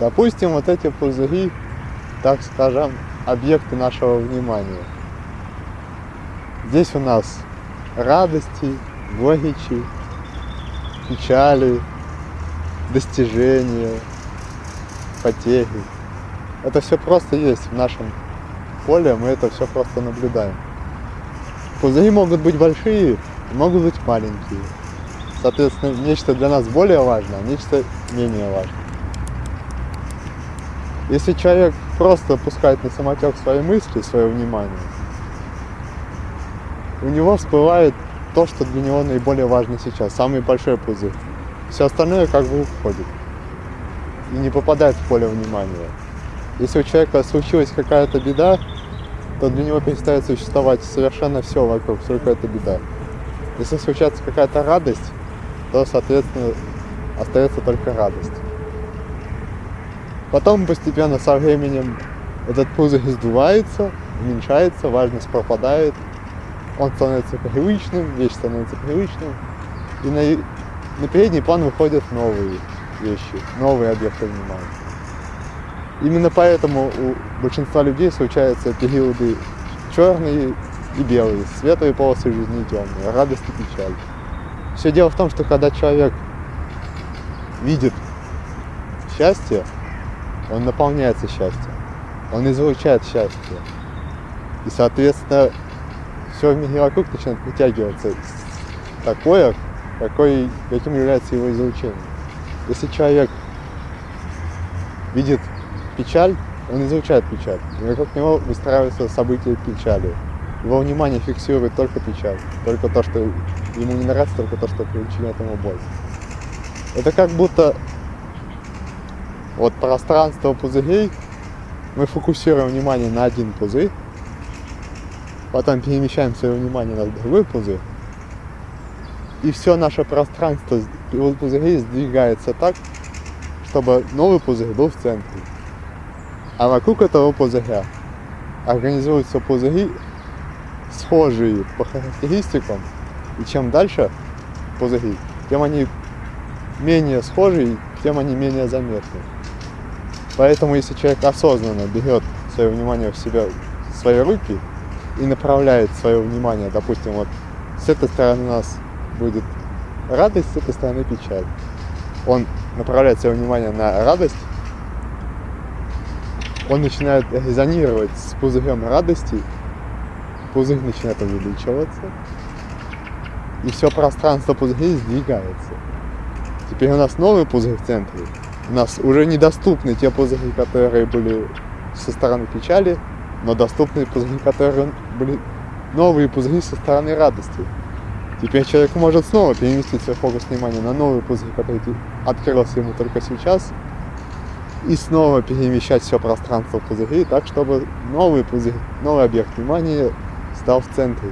Допустим, вот эти пузыри, так скажем, объекты нашего внимания. Здесь у нас радости, горечи, печали, достижения, потери. Это все просто есть в нашем поле, мы это все просто наблюдаем. Пузыри могут быть большие, могут быть маленькие. Соответственно, нечто для нас более важно, а нечто менее важно. Если человек просто пускает на самотек свои мысли, свое внимание, у него всплывает то, что для него наиболее важно сейчас, самый большой пузырь. Все остальное как бы уходит и не попадает в поле внимания. Если у человека случилась какая-то беда, то для него перестает существовать совершенно все вокруг, только эта беда. Если случается какая-то радость, то, соответственно, остается только радость. Потом постепенно со временем этот пузырь сдувается, уменьшается, важность пропадает, он становится привычным, вещь становится привычным, и на, на передний план выходят новые вещи, новые объекты внимания. Именно поэтому у большинства людей случаются периоды черные и белые, светлые полосы жизни и темные, радость и печаль. Все дело в том, что когда человек видит счастье, он наполняется счастьем, он излучает счастье. И, соответственно, все в мире вокруг начинает притягиваться такое, какой, каким является его излучение. Если человек видит печаль, он излучает печаль. И вокруг него выстраиваются события печали. Его внимание фиксирует только печаль, только то, что ему не нравится, только то, что причиняет ему боль. Это как будто вот пространство пузырей, мы фокусируем внимание на один пузырь, потом перемещаем свое внимание на другой пузырь, и все наше пространство пузырей сдвигается так, чтобы новый пузырь был в центре. А вокруг этого пузыря организуются пузыри, схожие по характеристикам. И чем дальше пузыри, тем они менее схожи, тем они менее заметны. Поэтому если человек осознанно берет свое внимание в себя, в свои руки и направляет свое внимание, допустим, вот с этой стороны у нас будет радость, с этой стороны печаль. Он направляет свое внимание на радость, он начинает резонировать с пузырем радости, пузырь начинает увеличиваться, и все пространство пузырей сдвигается. Теперь у нас новый пузырь в центре. Нас уже недоступны те пузыри, которые были со стороны печали, но доступны пузыри, которые были новые пузыри со стороны радости. Теперь человек может снова переместить свой фокус внимания на новый пузырь, который открылся ему только сейчас, и снова перемещать все пространство пузырей так, чтобы новый пузырь, новый объект внимания стал в центре.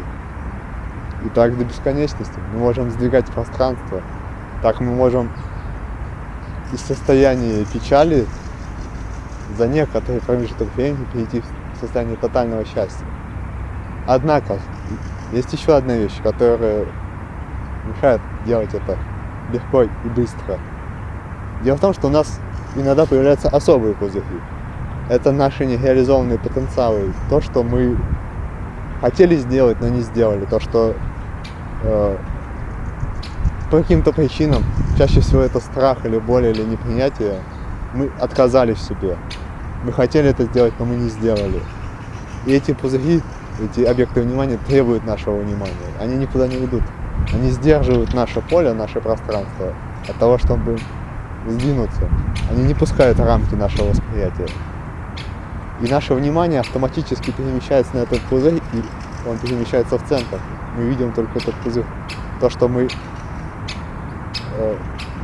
И так до бесконечности. Мы можем сдвигать пространство. Так мы можем из состояния печали за некоторый промежуток времени перейти в состояние тотального счастья. Однако, есть еще одна вещь, которая мешает делать это легко и быстро. Дело в том, что у нас иногда появляются особые пузыри. Это наши нереализованные потенциалы, то, что мы хотели сделать, но не сделали, то, что э, по каким-то причинам, чаще всего это страх или боль или непринятие, мы отказались в себе. Мы хотели это сделать, но мы не сделали. И эти пузыри, эти объекты внимания требуют нашего внимания. Они никуда не ведут. Они сдерживают наше поле, наше пространство от того, чтобы сдвинуться. Они не пускают рамки нашего восприятия. И наше внимание автоматически перемещается на этот пузырь, и он перемещается в центр. Мы видим только этот пузырь. То, что мы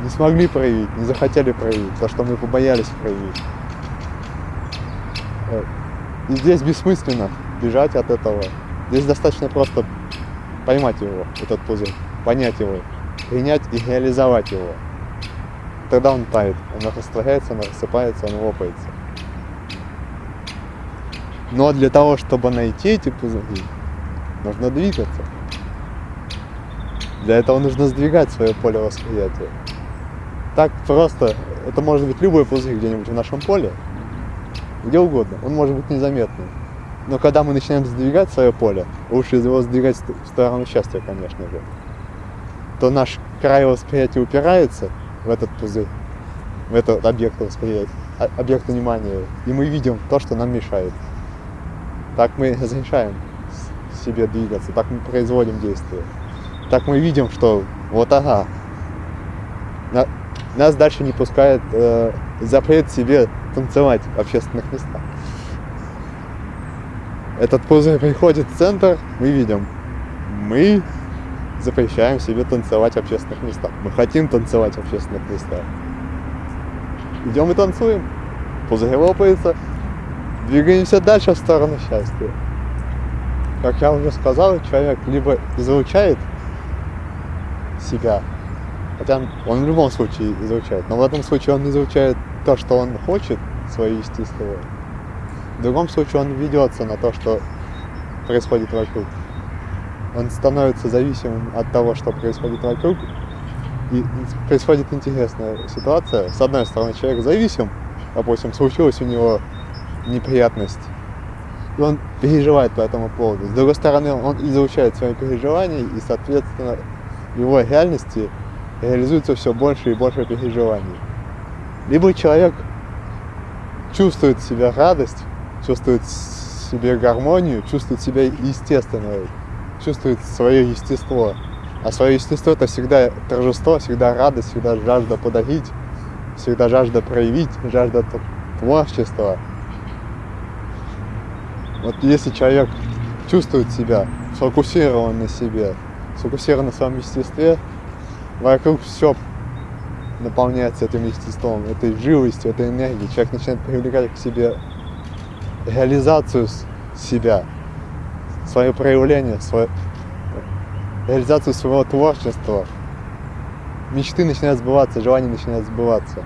не смогли проявить, не захотели проявить, то, что мы побоялись проявить. Э, и здесь бессмысленно бежать от этого. Здесь достаточно просто поймать его, этот пузырь, понять его, принять и реализовать его тогда он тает, он растворяется, он рассыпается, он лопается. Но для того, чтобы найти эти пузыри, нужно двигаться. Для этого нужно сдвигать свое поле восприятия. Так просто это может быть любой пузырь где-нибудь в нашем поле, где угодно, он может быть незаметным. Но когда мы начинаем сдвигать свое поле, лучше его сдвигать в сторону счастья, конечно же, то наш край восприятия упирается в этот пузырь, в этот объект восприятия, а, объект внимания, и мы видим то, что нам мешает. Так мы разрешаем себе двигаться, так мы производим действия. Так мы видим, что вот ага, на, нас дальше не пускает э, запрет себе танцевать в общественных местах. Этот пузырь приходит в центр, мы видим, мы запрещаем себе танцевать в общественных местах. Мы хотим танцевать в общественных местах. Идем и танцуем. Пузырь лопается. Двигаемся дальше в сторону счастья. Как я уже сказал, человек либо излучает себя, хотя он в любом случае излучает, но в этом случае он излучает то, что он хочет, свое естество. В другом случае он ведется на то, что происходит вокруг он становится зависимым от того, что происходит вокруг. И происходит интересная ситуация. С одной стороны, человек зависим, допустим, случилась у него неприятность, и он переживает по этому поводу. С другой стороны, он изучает свои переживания, и, соответственно, в его реальности реализуется все больше и больше переживаний. Либо человек чувствует в себе радость, чувствует в себе гармонию, чувствует себя естественной, чувствует свое естество. А свое естество это всегда торжество, всегда радость, всегда жажда подарить, всегда жажда проявить, жажда творчества. Вот если человек чувствует себя сфокусирован на себе, сфокусирован на своем естестве, вокруг все наполняется этим естеством, этой живостью, этой энергией. Человек начинает привлекать к себе реализацию себя, свое проявление, свое, реализацию своего творчества. Мечты начинают сбываться, желания начинают сбываться.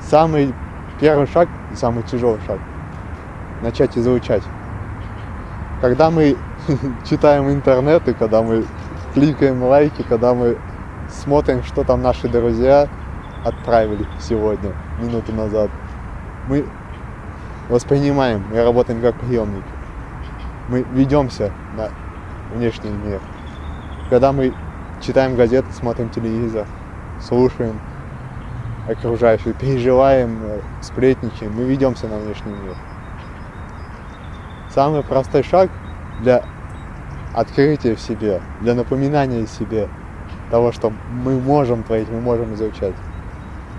Самый первый шаг и самый тяжелый шаг – начать изучать. Когда мы читаем интернет, и когда мы кликаем лайки, когда мы смотрим, что там наши друзья отправили сегодня, минуту назад, мы воспринимаем, мы работаем как приемники. Мы ведемся на внешний мир. Когда мы читаем газеты, смотрим телевизор, слушаем окружающих, переживаем, э, сплетничаем, мы ведемся на внешний мир. Самый простой шаг для открытия в себе, для напоминания себе того, что мы можем творить, мы можем изучать.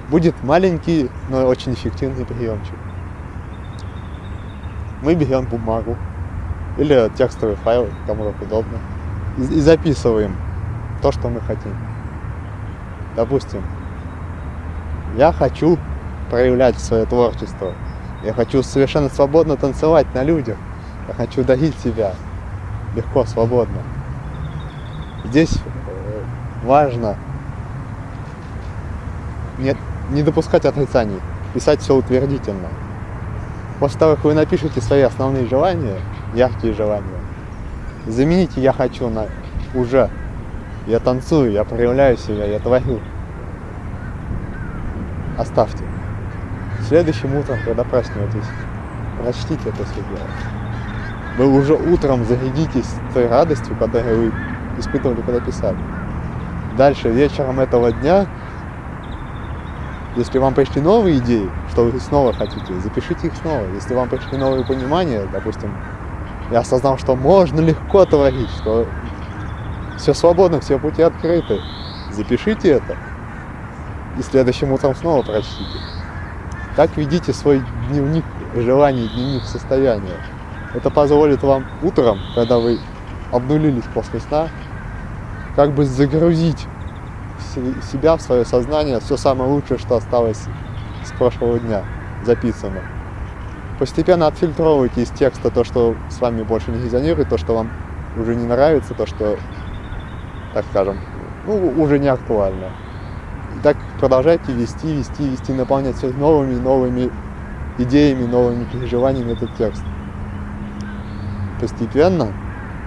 Будет маленький, но очень эффективный приемчик мы берем бумагу или текстовый файл, кому как удобно, и записываем то, что мы хотим. Допустим, я хочу проявлять свое творчество. Я хочу совершенно свободно танцевать на людях. Я хочу дарить себя легко, свободно. Здесь э, важно не, не допускать отрицаний, писать все утвердительно. После того, как вы напишете свои основные желания, яркие желания, замените «я хочу» на «уже». Я танцую, я проявляю себя, я творю. Оставьте. Следующим утром, когда проснетесь, прочтите это все дело. Вы уже утром зарядитесь той радостью, которую вы испытывали, когда писали. Дальше, вечером этого дня если вам пришли новые идеи, что вы снова хотите, запишите их снова. Если вам пришли новые понимания, допустим, я осознал, что можно легко творить, что все свободно, все пути открыты, запишите это и следующим утром снова прочтите. Так ведите свой дневник желаний, дневник состояния. Это позволит вам утром, когда вы обнулились после сна, как бы загрузить себя, в свое сознание, все самое лучшее, что осталось с прошлого дня записано. Постепенно отфильтровывайте из текста то, что с вами больше не резонирует, то, что вам уже не нравится, то, что, так скажем, ну, уже не актуально. И так продолжайте вести, вести, вести, наполнять все новыми, новыми идеями, новыми переживаниями этот текст. Постепенно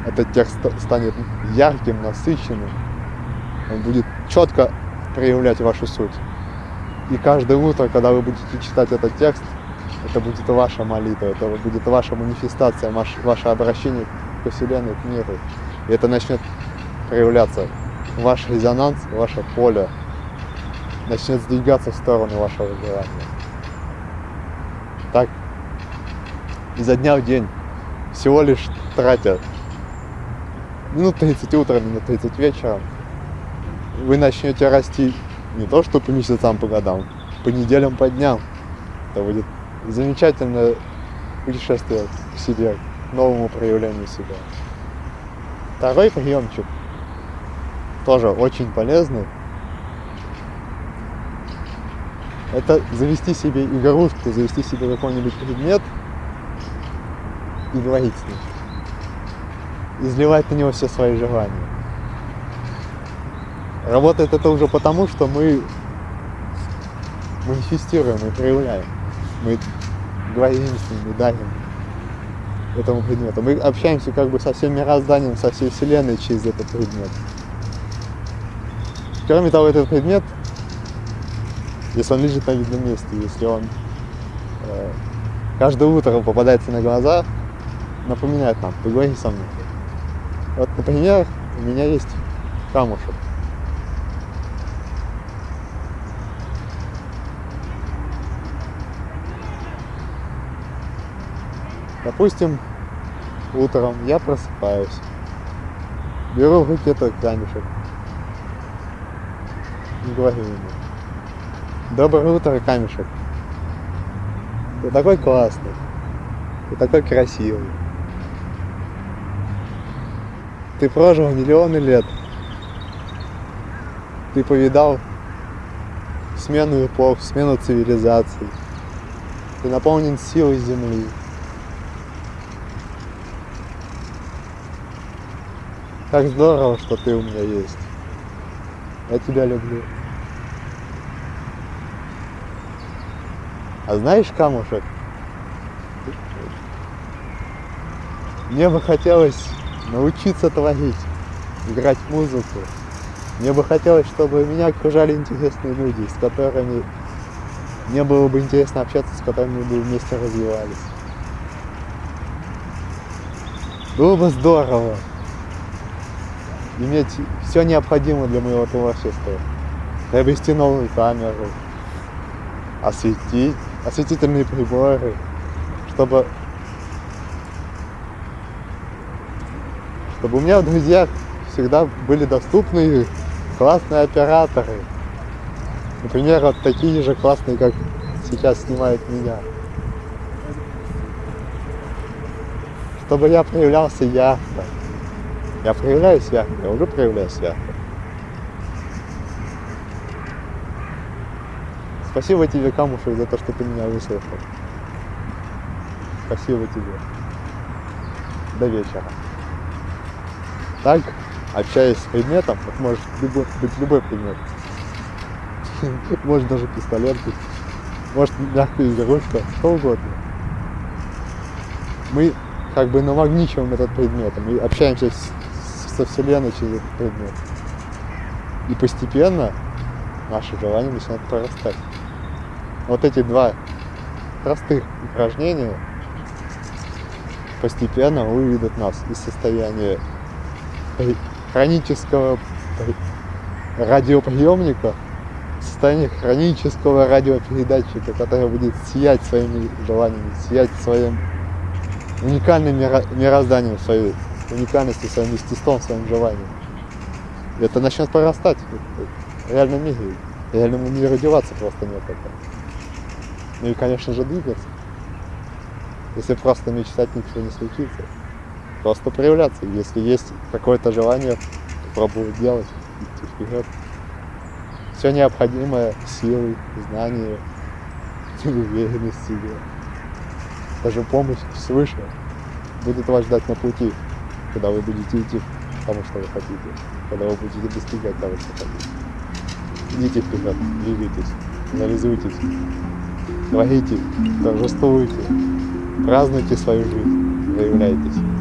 этот текст станет ярким, насыщенным, он будет четко проявлять вашу суть. И каждое утро, когда вы будете читать этот текст, это будет ваша молитва, это будет ваша манифестация, ваш, ваше обращение к Вселенной, к миру. И это начнет проявляться. Ваш резонанс, ваше поле начнет сдвигаться в сторону вашего желания. Так, изо дня в день, всего лишь тратя минут 30 утром, минут 30 вечером, вы начнете расти не то что по месяцам, по годам, по неделям, по дням. Это будет замечательное путешествие к себе, к новому проявлению себя. Второй приемчик тоже очень полезный. Это завести себе игрушку, завести себе какой-нибудь предмет и говорить с ним. Изливать на него все свои желания. Работает это уже потому, что мы манифестируем и проявляем. Мы говорим с ним и дарим этому предмету. Мы общаемся как бы со всем мирозданием, со всей Вселенной через этот предмет. Кроме того, этот предмет, если он лежит на видном месте, если он э, каждое утро попадается на глаза, напоминает нам, поговори со мной. Вот, например, у меня есть камушек. Допустим, утром я просыпаюсь, беру в руки этот камешек говорю ему, доброе утро, камешек. Ты такой классный, ты такой красивый. Ты прожил миллионы лет. Ты повидал смену эпох, смену цивилизаций. Ты наполнен силой Земли. Как здорово, что ты у меня есть. Я тебя люблю. А знаешь, камушек, мне бы хотелось научиться творить, играть музыку. Мне бы хотелось, чтобы меня окружали интересные люди, с которыми мне было бы интересно общаться, с которыми бы вместе развивались. Было бы здорово, иметь все необходимое для моего творчества. Приобрести новую камеру, осветить, осветительные приборы, чтобы, чтобы у меня в друзьях всегда были доступны классные операторы. Например, вот такие же классные, как сейчас снимает меня. Чтобы я проявлялся ярко. Я проявляюсь ярко, я уже проявляюсь ярко. Спасибо тебе, Камушек, за то, что ты меня выслушал. Спасибо тебе. До вечера. Так, общаясь с предметом, вот может любой, быть любой предмет. Может даже пистолет быть. Может мягкая игрушка, что угодно. Мы как бы намагничиваем этот предмет, мы общаемся с со Вселенной через этот предмет. И постепенно наши желания начинают прорастать. Вот эти два простых упражнения постепенно выведут нас из состояния хронического радиоприемника в состояние хронического радиопередатчика, который будет сиять своими желаниями, сиять своим уникальным мирозданием своей уникальностью, своим естеством, своим желанием. И это начнет прорастать в реальном мире. Реальному миру деваться просто некуда. Ну и, конечно же, двигаться. Если просто мечтать, ничего не случится. Просто проявляться. Если есть какое-то желание, пробовать делать, идти вперед. Все необходимое, силы, знания, уверенность в себе. Даже помощь свыше будет вас ждать на пути когда вы будете идти к тому, что вы хотите, когда вы будете достигать того, что хотите. Идите вперед, двигайтесь, реализуйтесь, творите, торжествуйте, празднуйте свою жизнь, проявляйтесь.